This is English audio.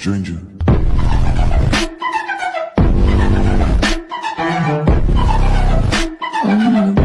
stranger. Mm-hmm.